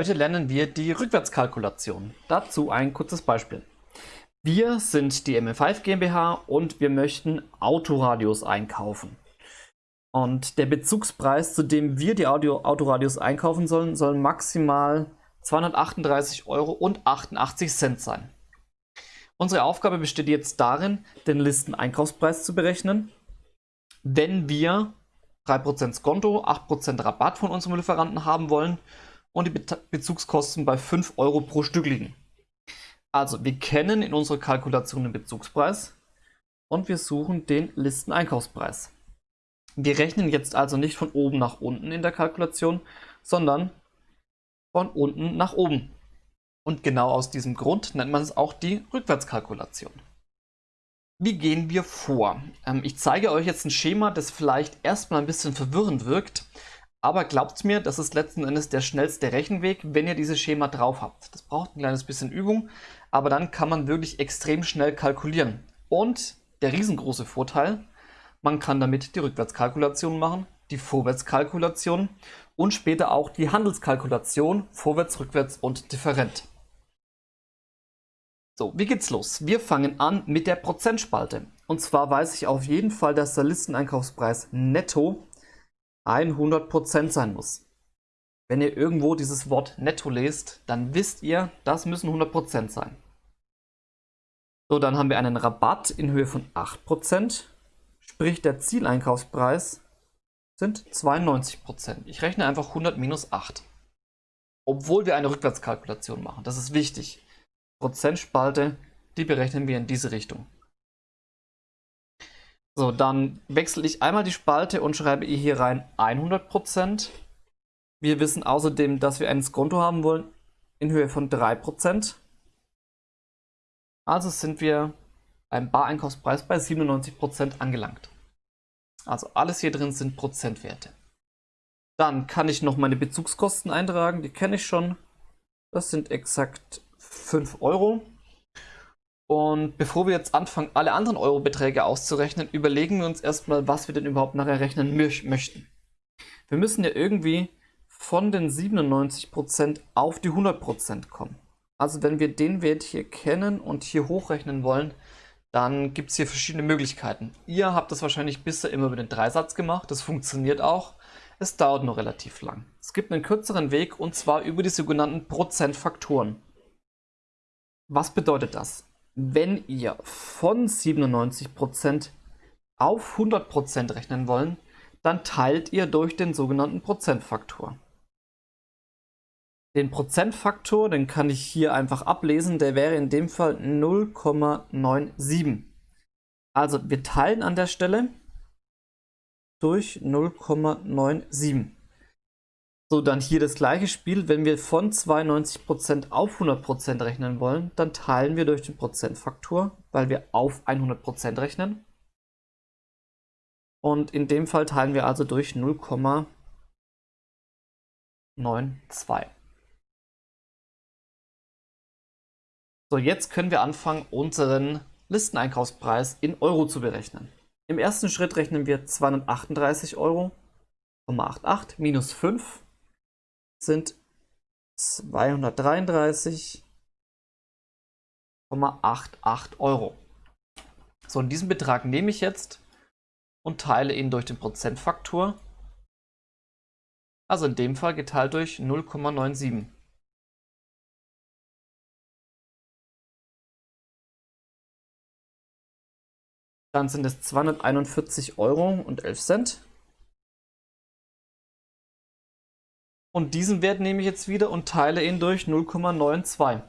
Heute lernen wir die Rückwärtskalkulation. Dazu ein kurzes Beispiel. Wir sind die MF5 GmbH und wir möchten Autoradios einkaufen. Und der Bezugspreis, zu dem wir die Audio Autoradios einkaufen sollen, soll maximal 238,88 Euro sein. Unsere Aufgabe besteht jetzt darin, den Listeneinkaufspreis zu berechnen, wenn wir 3% Skonto, 8% Rabatt von unserem Lieferanten haben wollen und die Be Bezugskosten bei 5 Euro pro Stück liegen. Also, wir kennen in unserer Kalkulation den Bezugspreis und wir suchen den Listeneinkaufspreis. Wir rechnen jetzt also nicht von oben nach unten in der Kalkulation, sondern von unten nach oben. Und genau aus diesem Grund nennt man es auch die Rückwärtskalkulation. Wie gehen wir vor? Ähm, ich zeige euch jetzt ein Schema, das vielleicht erstmal ein bisschen verwirrend wirkt, aber glaubt mir, das ist letzten Endes der schnellste Rechenweg, wenn ihr dieses Schema drauf habt. Das braucht ein kleines bisschen Übung, aber dann kann man wirklich extrem schnell kalkulieren. Und der riesengroße Vorteil, man kann damit die Rückwärtskalkulation machen, die Vorwärtskalkulation und später auch die Handelskalkulation, vorwärts, rückwärts und different. So, wie geht's los? Wir fangen an mit der Prozentspalte. Und zwar weiß ich auf jeden Fall, dass der Listeneinkaufspreis netto 100% sein muss. Wenn ihr irgendwo dieses Wort netto lest, dann wisst ihr, das müssen 100% sein. So, dann haben wir einen Rabatt in Höhe von 8%, sprich der Zieleinkaufspreis sind 92%. Ich rechne einfach 100 minus 8. Obwohl wir eine Rückwärtskalkulation machen, das ist wichtig. Prozentspalte, die berechnen wir in diese Richtung. So, dann wechsle ich einmal die Spalte und schreibe hier rein 100%. Wir wissen außerdem, dass wir ein Skonto haben wollen in Höhe von 3%. Also sind wir beim Bareinkaufspreis bei 97% angelangt. Also alles hier drin sind Prozentwerte. Dann kann ich noch meine Bezugskosten eintragen, die kenne ich schon. Das sind exakt 5 Euro. Und bevor wir jetzt anfangen, alle anderen Eurobeträge auszurechnen, überlegen wir uns erstmal, was wir denn überhaupt nachher rechnen möchten. Wir müssen ja irgendwie von den 97% auf die 100% kommen. Also wenn wir den Wert hier kennen und hier hochrechnen wollen, dann gibt es hier verschiedene Möglichkeiten. Ihr habt das wahrscheinlich bisher immer über den Dreisatz gemacht, das funktioniert auch. Es dauert nur relativ lang. Es gibt einen kürzeren Weg und zwar über die sogenannten Prozentfaktoren. Was bedeutet das? Wenn ihr von 97% auf 100% rechnen wollen, dann teilt ihr durch den sogenannten Prozentfaktor. Den Prozentfaktor, den kann ich hier einfach ablesen, der wäre in dem Fall 0,97. Also wir teilen an der Stelle durch 0,97. So, dann hier das gleiche Spiel. Wenn wir von 92% auf 100% rechnen wollen, dann teilen wir durch den Prozentfaktor, weil wir auf 100% rechnen. Und in dem Fall teilen wir also durch 0,92. So, jetzt können wir anfangen, unseren Listeneinkaufspreis in Euro zu berechnen. Im ersten Schritt rechnen wir 238 Euro, 88 minus 5 sind 233,88 Euro. So, und diesen Betrag nehme ich jetzt und teile ihn durch den Prozentfaktor. Also in dem Fall geteilt durch 0,97. Dann sind es 241 Euro und 11 Cent. Und diesen Wert nehme ich jetzt wieder und teile ihn durch 0,92.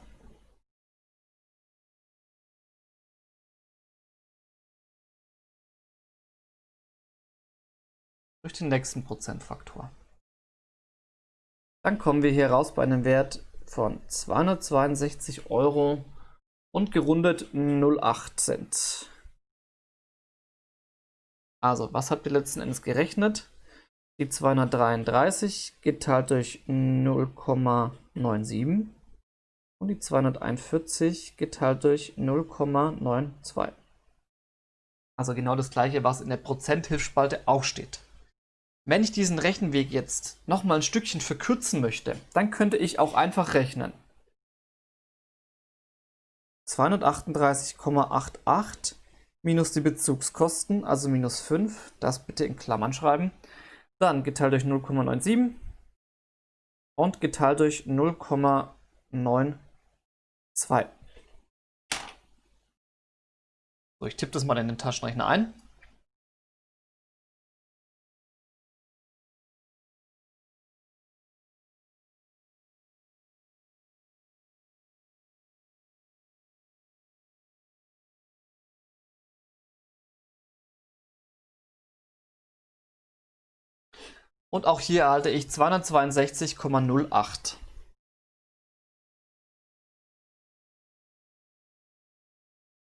Durch den nächsten Prozentfaktor. Dann kommen wir hier raus bei einem Wert von 262 Euro und gerundet 0,8 Cent. Also, was habt ihr letzten Endes gerechnet? Die 233 geteilt durch 0,97 und die 241 geteilt durch 0,92. Also genau das gleiche, was in der Prozenthilfsspalte auch steht. Wenn ich diesen Rechenweg jetzt nochmal ein Stückchen verkürzen möchte, dann könnte ich auch einfach rechnen. 238,88 minus die Bezugskosten, also minus 5, das bitte in Klammern schreiben. Dann geteilt durch 0,97 und geteilt durch 0,92. So, ich tippe das mal in den Taschenrechner ein. Und auch hier erhalte ich 262,08.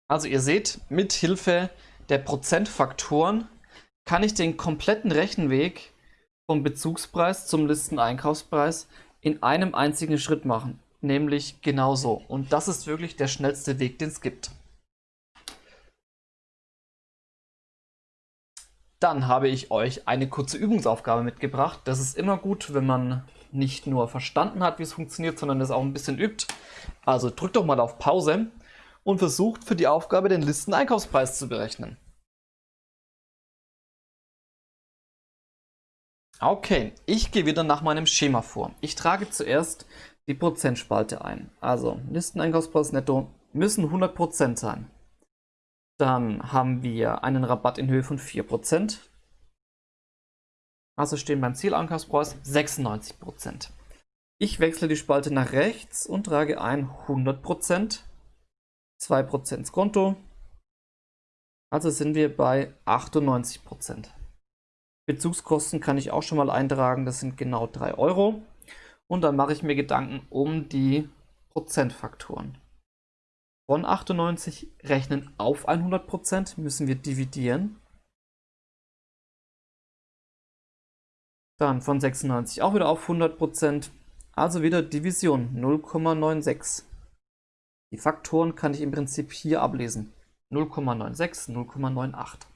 Also ihr seht, mit Hilfe der Prozentfaktoren kann ich den kompletten Rechenweg vom Bezugspreis zum Listeneinkaufspreis in einem einzigen Schritt machen, nämlich genauso. Und das ist wirklich der schnellste Weg, den es gibt. Dann habe ich euch eine kurze Übungsaufgabe mitgebracht. Das ist immer gut, wenn man nicht nur verstanden hat, wie es funktioniert, sondern es auch ein bisschen übt. Also drückt doch mal auf Pause und versucht für die Aufgabe den Listeneinkaufspreis zu berechnen. Okay, ich gehe wieder nach meinem Schema vor. Ich trage zuerst die Prozentspalte ein. Also Listeneinkaufspreis netto müssen 100% sein. Dann haben wir einen Rabatt in Höhe von 4%. Also stehen beim Zielankaufspreis 96%. Ich wechsle die Spalte nach rechts und trage ein 100%, 2% ins Konto. Also sind wir bei 98%. Bezugskosten kann ich auch schon mal eintragen, das sind genau 3 Euro. Und dann mache ich mir Gedanken um die Prozentfaktoren von 98 rechnen auf 100% müssen wir dividieren. Dann von 96 auch wieder auf 100%, also wieder Division 0,96. Die Faktoren kann ich im Prinzip hier ablesen. 0,96, 0,98.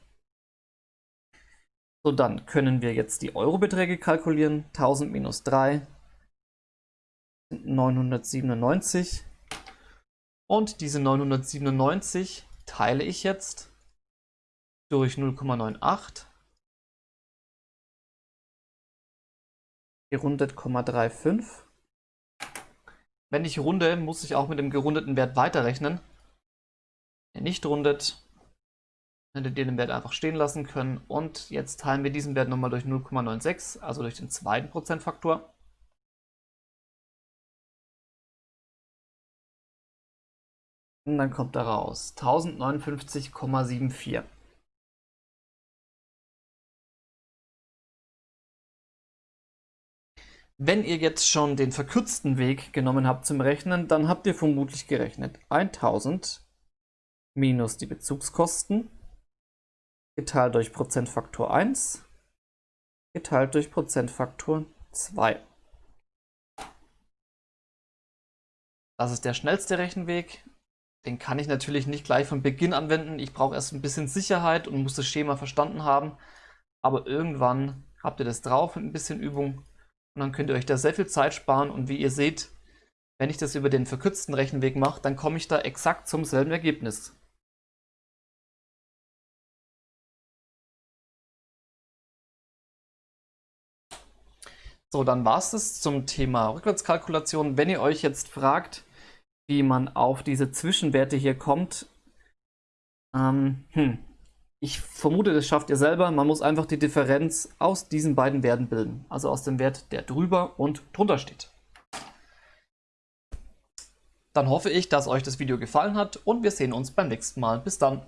So, dann können wir jetzt die Eurobeträge kalkulieren. 1000 minus 3 sind 997. Und diese 997 teile ich jetzt durch 0,98 gerundet 0,35. Wenn ich runde, muss ich auch mit dem gerundeten Wert weiterrechnen. Wenn nicht rundet, hättet ihr den Wert einfach stehen lassen können. Und jetzt teilen wir diesen Wert nochmal durch 0,96, also durch den zweiten Prozentfaktor. Und dann kommt da raus 1059,74. Wenn ihr jetzt schon den verkürzten Weg genommen habt zum Rechnen, dann habt ihr vermutlich gerechnet 1000 minus die Bezugskosten geteilt durch Prozentfaktor 1 geteilt durch Prozentfaktor 2. Das ist der schnellste Rechenweg den kann ich natürlich nicht gleich von Beginn anwenden. Ich brauche erst ein bisschen Sicherheit und muss das Schema verstanden haben. Aber irgendwann habt ihr das drauf mit ein bisschen Übung und dann könnt ihr euch da sehr viel Zeit sparen. Und wie ihr seht, wenn ich das über den verkürzten Rechenweg mache, dann komme ich da exakt zum selben Ergebnis. So, dann war es das zum Thema Rückwärtskalkulation. Wenn ihr euch jetzt fragt, wie man auf diese Zwischenwerte hier kommt. Ähm, hm. Ich vermute, das schafft ihr selber. Man muss einfach die Differenz aus diesen beiden Werten bilden. Also aus dem Wert, der drüber und drunter steht. Dann hoffe ich, dass euch das Video gefallen hat und wir sehen uns beim nächsten Mal. Bis dann.